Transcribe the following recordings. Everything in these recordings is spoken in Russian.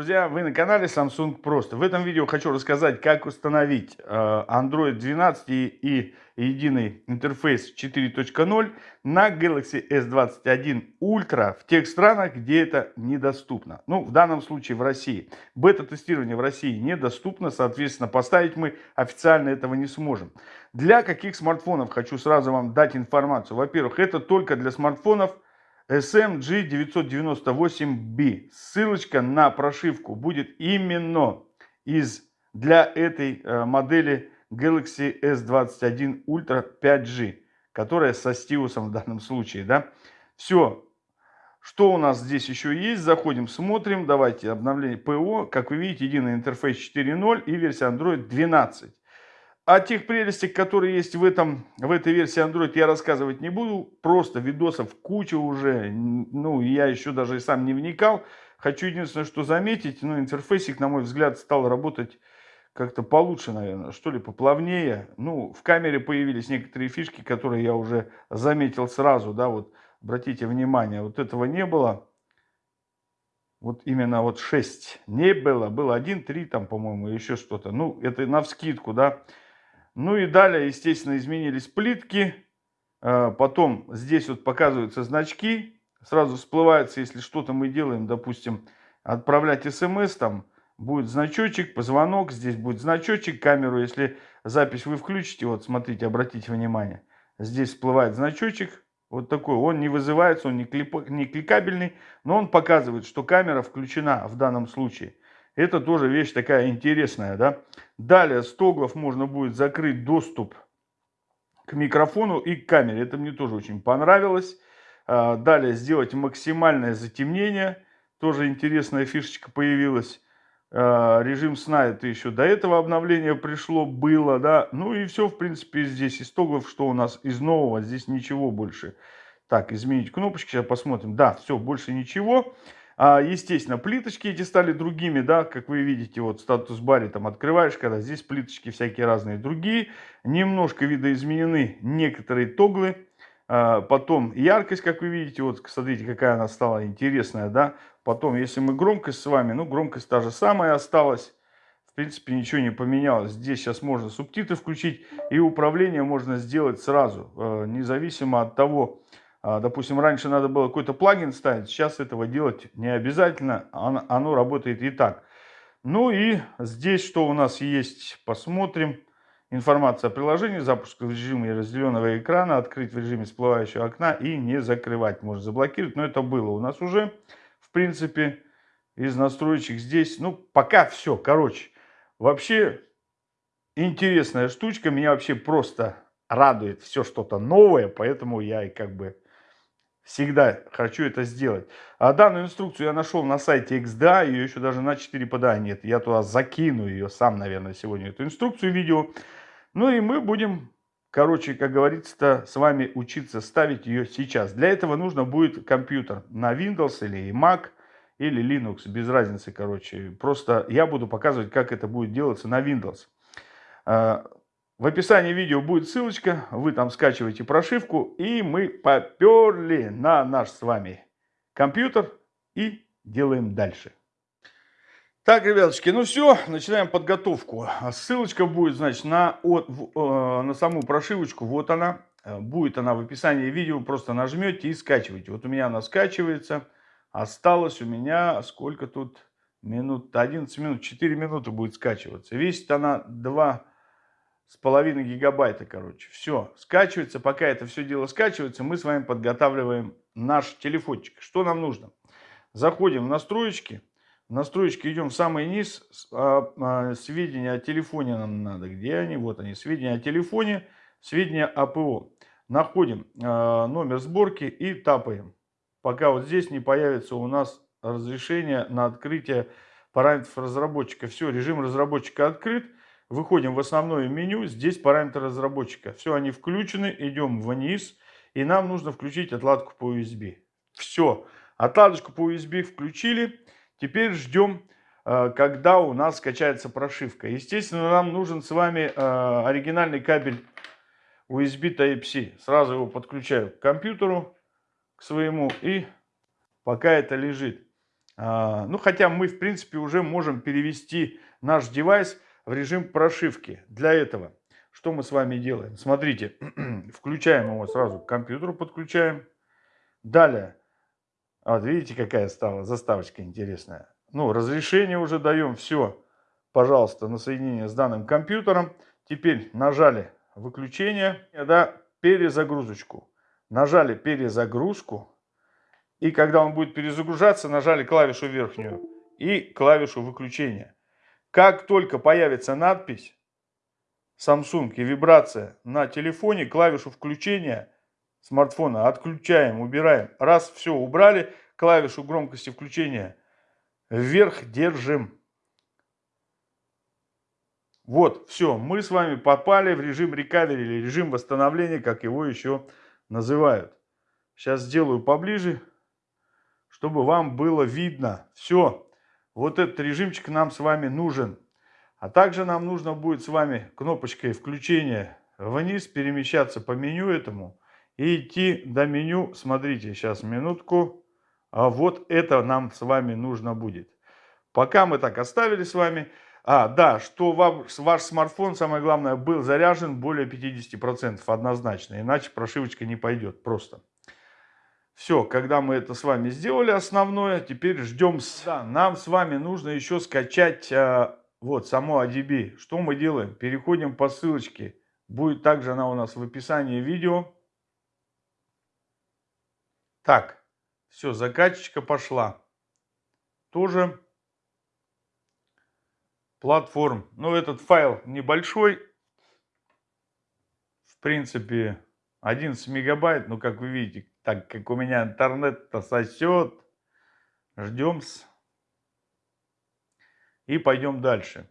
друзья! Вы на канале Samsung Просто. В этом видео хочу рассказать, как установить э, Android 12 и единый интерфейс 4.0 на Galaxy S21 Ultra в тех странах, где это недоступно. Ну, в данном случае в России. Бета-тестирование в России недоступно, соответственно, поставить мы официально этого не сможем. Для каких смартфонов хочу сразу вам дать информацию. Во-первых, это только для смартфонов SMG998B. Ссылочка на прошивку будет именно из, для этой э, модели Galaxy S21 Ultra 5G, которая со стилусом в данном случае. Да? Все. Что у нас здесь еще есть? Заходим, смотрим. Давайте обновление ПО. Как вы видите, единый интерфейс 4.0 и версия Android 12. О тех прелестях, которые есть в, этом, в этой версии Android, я рассказывать не буду. Просто видосов куча уже. Ну, я еще даже и сам не вникал. Хочу единственное, что заметить. Ну, интерфейсик, на мой взгляд, стал работать как-то получше, наверное. Что ли, поплавнее. Ну, в камере появились некоторые фишки, которые я уже заметил сразу. Да, вот, обратите внимание, вот этого не было. Вот именно вот 6 не было. Было 1, 3 там, по-моему, еще что-то. Ну, это на вскидку, да. Ну и далее, естественно, изменились плитки. А, потом здесь вот показываются значки. Сразу всплывается, если что-то мы делаем, допустим, отправлять смс, там будет значочек, позвонок, здесь будет значочек, камеру, если запись вы включите, вот смотрите, обратите внимание, здесь всплывает значочек, вот такой, он не вызывается, он не, клип, не кликабельный, но он показывает, что камера включена в данном случае. Это тоже вещь такая интересная, да. Далее с тоглов можно будет закрыть доступ к микрофону и к камере. Это мне тоже очень понравилось. А, далее сделать максимальное затемнение. Тоже интересная фишечка появилась. А, режим сна это еще до этого обновления пришло, было, да. Ну и все, в принципе, здесь из тоглов, что у нас из нового, здесь ничего больше. Так, изменить кнопочки, сейчас посмотрим. Да, все, больше ничего. А, естественно, плиточки эти стали другими, да, как вы видите, вот статус-баре там открываешь, когда здесь плиточки всякие разные другие. Немножко видоизменены некоторые тоглы. А, потом яркость, как вы видите, вот смотрите, какая она стала интересная, да. Потом, если мы громкость с вами, ну, громкость та же самая осталась. В принципе, ничего не поменялось. Здесь сейчас можно субтитры включить, и управление можно сделать сразу, э, независимо от того, допустим, раньше надо было какой-то плагин ставить, сейчас этого делать не обязательно, оно работает и так. Ну и здесь что у нас есть, посмотрим. Информация о приложении, запуск в режиме разделенного экрана, открыть в режиме всплывающего окна и не закрывать. Можно заблокировать, но это было у нас уже, в принципе, из настроечек здесь. Ну, пока все, короче. Вообще, интересная штучка, меня вообще просто радует все что-то новое, поэтому я и как бы Всегда хочу это сделать. А данную инструкцию я нашел на сайте XDA, ее еще даже на 4 пода нет. Я туда закину ее сам, наверное, сегодня, эту инструкцию, видео. Ну и мы будем, короче, как говорится с вами учиться ставить ее сейчас. Для этого нужно будет компьютер на Windows или Mac, или Linux, без разницы, короче. Просто я буду показывать, как это будет делаться на Windows. В описании видео будет ссылочка, вы там скачиваете прошивку, и мы поперли на наш с вами компьютер и делаем дальше. Так, ребяточки, ну все, начинаем подготовку. Ссылочка будет, значит, на, от, э, на саму прошивочку, вот она. Будет она в описании видео, просто нажмете и скачиваете. Вот у меня она скачивается. Осталось у меня, сколько тут минут, 11 минут, 4 минуты будет скачиваться. Весит она 2 с половиной гигабайта, короче. Все, скачивается. Пока это все дело скачивается, мы с вами подготавливаем наш телефончик. Что нам нужно? Заходим в настроечки. В настроечки идем в самый низ. А, а, сведения о телефоне нам надо. Где они? Вот они. Сведения о телефоне, сведения о ПО. Находим а, номер сборки и тапаем. Пока вот здесь не появится у нас разрешение на открытие параметров разработчика. Все, режим разработчика открыт. Выходим в основное меню, здесь параметры разработчика. Все, они включены, идем вниз. И нам нужно включить отладку по USB. Все, отладочку по USB включили. Теперь ждем, э, когда у нас скачается прошивка. Естественно, нам нужен с вами э, оригинальный кабель USB Type-C. Сразу его подключаю к компьютеру, к своему. И пока это лежит. А, ну, хотя мы, в принципе, уже можем перевести наш девайс в режим прошивки. Для этого что мы с вами делаем? Смотрите, включаем его сразу к компьютеру, подключаем. Далее, вот видите, какая стала заставочка интересная. Ну, разрешение уже даем, все, пожалуйста, на соединение с данным компьютером. Теперь нажали выключение, да, перезагрузочку. Нажали перезагрузку. И когда он будет перезагружаться, нажали клавишу верхнюю и клавишу выключения. Как только появится надпись Samsung и вибрация на телефоне, клавишу включения смартфона отключаем, убираем. Раз все убрали, клавишу громкости включения вверх держим. Вот, все, мы с вами попали в режим рекавери или режим восстановления, как его еще называют. Сейчас сделаю поближе, чтобы вам было видно. Все, вот этот режимчик нам с вами нужен. А также нам нужно будет с вами кнопочкой включения вниз перемещаться по меню этому и идти до меню. Смотрите, сейчас минутку. А вот это нам с вами нужно будет. Пока мы так оставили с вами. А, да, что вам, ваш смартфон, самое главное, был заряжен более 50% однозначно. Иначе прошивочка не пойдет просто. Все, когда мы это с вами сделали основное, теперь ждем. Да, нам с вами нужно еще скачать а, вот само ADB. Что мы делаем? Переходим по ссылочке. Будет также она у нас в описании видео. Так, все, закачечка пошла. Тоже платформ. Ну, этот файл небольшой. В принципе, 11 мегабайт. Но, как вы видите, так как у меня интернет-то сосет, ждем -с. И пойдем дальше.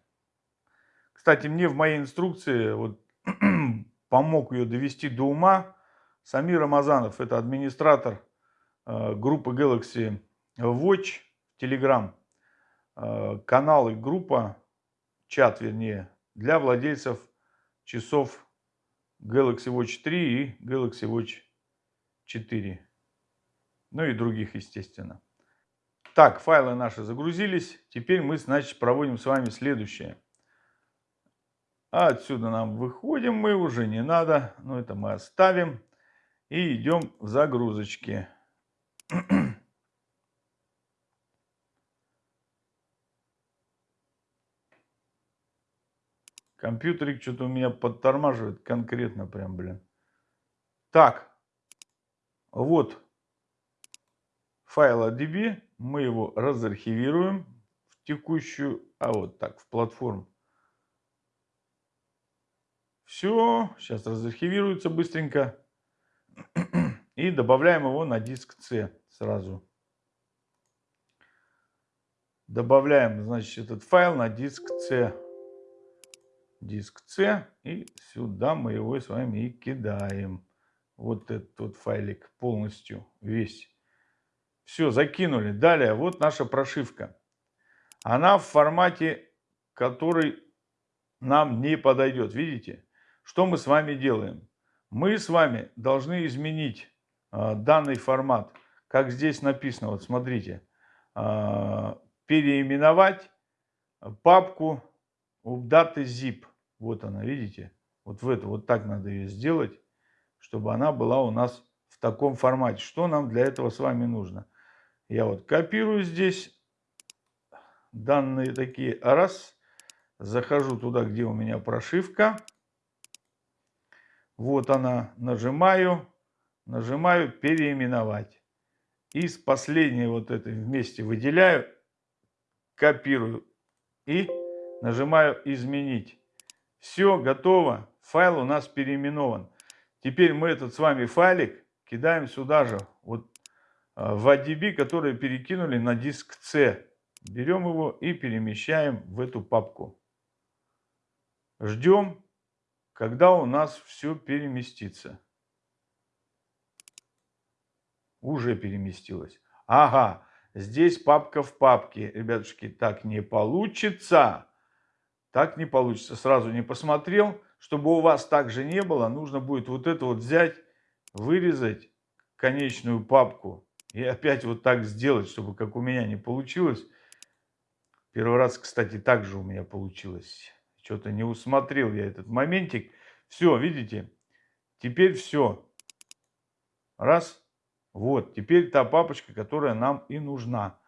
Кстати, мне в моей инструкции вот, помог ее довести до ума Самир Рамазанов. Это администратор э, группы Galaxy Watch Telegram. Э, канал и группа, чат вернее, для владельцев часов Galaxy Watch 3 и Galaxy Watch 4. Ну и других, естественно. Так, файлы наши загрузились. Теперь мы, значит, проводим с вами следующее. Отсюда нам выходим мы, уже не надо. Но это мы оставим. И идем в загрузочки. Компьютерик что-то у меня подтормаживает конкретно прям, блин. Так, вот файл ADB мы его разархивируем в текущую, а вот так, в платформу. Все, сейчас разархивируется быстренько. И добавляем его на диск C сразу. Добавляем, значит, этот файл на диск C. Диск C. И сюда мы его с вами и кидаем. Вот этот вот файлик полностью весь. Все, закинули. Далее, вот наша прошивка. Она в формате, который нам не подойдет. Видите? Что мы с вами делаем? Мы с вами должны изменить э, данный формат. Как здесь написано, вот смотрите. Э, переименовать папку update zip. Вот она, видите? Вот в это, вот так надо ее сделать, чтобы она была у нас в таком формате. Что нам для этого с вами нужно? Я вот копирую здесь данные такие. Раз. Захожу туда, где у меня прошивка. Вот она. Нажимаю. Нажимаю переименовать. И с последней вот этой вместе выделяю. Копирую. И нажимаю изменить. Все, готово. Файл у нас переименован. Теперь мы этот с вами файлик кидаем сюда же. Вот а, в ADB, которые перекинули на диск C. Берем его и перемещаем в эту папку. Ждем, когда у нас все переместится. Уже переместилось. Ага, здесь папка в папке. Ребятушки, так не получится. Так не получится. Сразу не посмотрел. Чтобы у вас так же не было, нужно будет вот это вот взять, вырезать конечную папку и опять вот так сделать, чтобы как у меня не получилось. Первый раз, кстати, так же у меня получилось. Что-то не усмотрел я этот моментик. Все, видите? Теперь все. Раз. Вот, теперь та папочка, которая нам и нужна.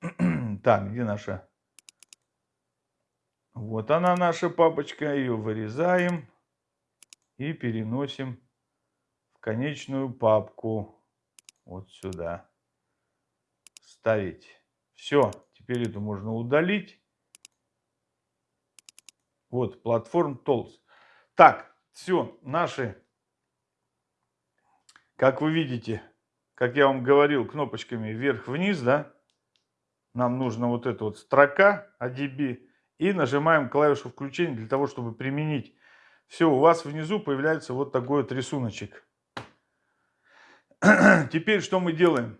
так, где наша? Вот она наша папочка. Ее вырезаем и переносим в конечную папку. Вот сюда. Ставить. Все, теперь это можно удалить. Вот, платформ Tools. Так, все, наши, как вы видите, как я вам говорил, кнопочками вверх-вниз, да, нам нужна вот эта вот строка ADB, и нажимаем клавишу включения для того, чтобы применить. Все, у вас внизу появляется вот такой вот рисуночек. Теперь что мы делаем?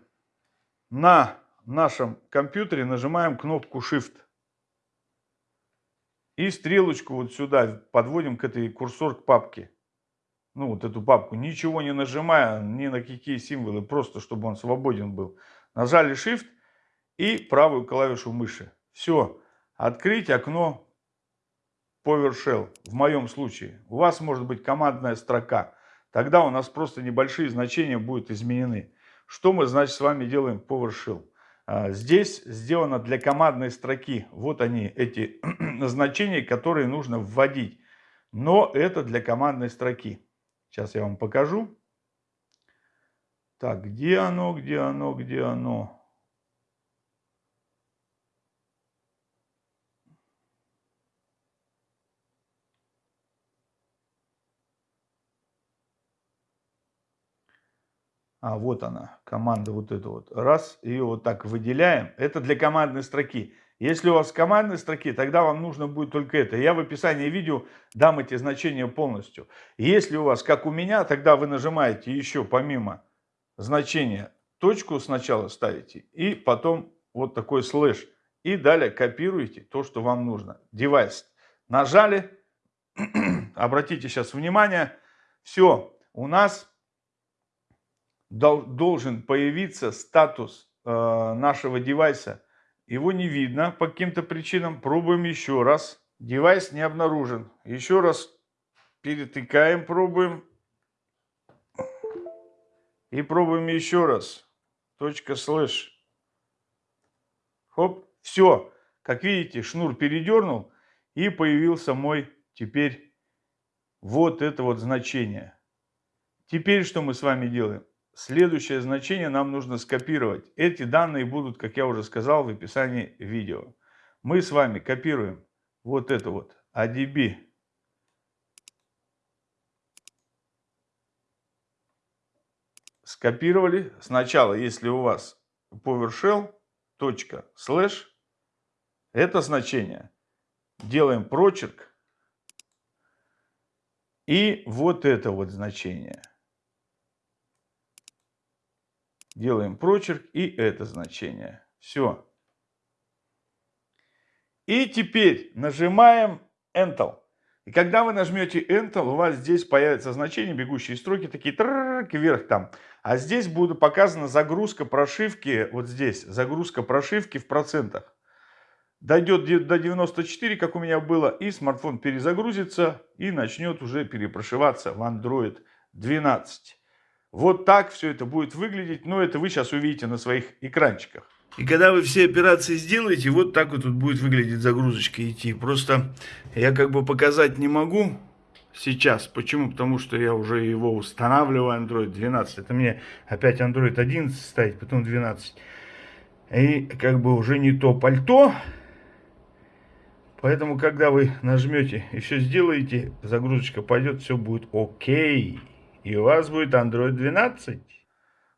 На нашем компьютере нажимаем кнопку Shift. И стрелочку вот сюда подводим к этой курсор к папке. Ну, вот эту папку. Ничего не нажимая, ни на какие символы, просто чтобы он свободен был. Нажали Shift и правую клавишу мыши. Все. Открыть окно PowerShell. В моем случае. У вас может быть командная строка. Тогда у нас просто небольшие значения будут изменены. Что мы, значит, с вами делаем PowerShell? А, здесь сделано для командной строки. Вот они, эти значения, которые нужно вводить. Но это для командной строки. Сейчас я вам покажу. Так, где оно, где оно, где оно? А вот она, команда вот эта вот. Раз, ее вот так выделяем. Это для командной строки. Если у вас командной строки, тогда вам нужно будет только это. Я в описании видео дам эти значения полностью. Если у вас, как у меня, тогда вы нажимаете еще помимо значения точку сначала ставите и потом вот такой слэш. И далее копируете то, что вам нужно. Девайс нажали. Обратите сейчас внимание. Все, у нас должен появиться статус э, нашего девайса. Его не видно по каким-то причинам. Пробуем еще раз. Девайс не обнаружен. Еще раз перетыкаем, пробуем. И пробуем еще раз. Точка слэш. Хоп. Все. Как видите, шнур передернул. И появился мой теперь вот это вот значение. Теперь что мы с вами делаем? Следующее значение нам нужно скопировать. Эти данные будут, как я уже сказал, в описании видео. Мы с вами копируем вот это вот ADB. Скопировали. Сначала, если у вас PowerShell, это значение. Делаем прочерк. И вот это вот значение. Делаем прочерк и это значение. Все. И теперь нажимаем Enter. И когда вы нажмете Enter, у вас здесь появится значение, бегущие строки, такие вверх там. А здесь будет показана загрузка прошивки, вот здесь, загрузка прошивки в процентах. Дойдет до 94, как у меня было, и смартфон перезагрузится и начнет уже перепрошиваться в Android 12. Вот так все это будет выглядеть, но это вы сейчас увидите на своих экранчиках. И когда вы все операции сделаете, вот так вот тут будет выглядеть загрузочка идти. Просто я как бы показать не могу сейчас. Почему? Потому что я уже его устанавливаю, Android 12. Это мне опять Android 11 ставить, потом 12. И как бы уже не то пальто. Поэтому, когда вы нажмете и все сделаете, загрузочка пойдет, все будет окей и у вас будет Android 12.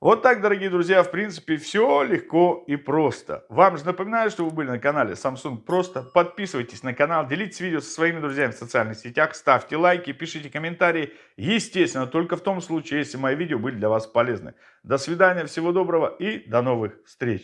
Вот так, дорогие друзья, в принципе, все легко и просто. Вам же напоминаю, что вы были на канале Samsung Просто. Подписывайтесь на канал, делитесь видео со своими друзьями в социальных сетях, ставьте лайки, пишите комментарии. Естественно, только в том случае, если мои видео были для вас полезны. До свидания, всего доброго и до новых встреч.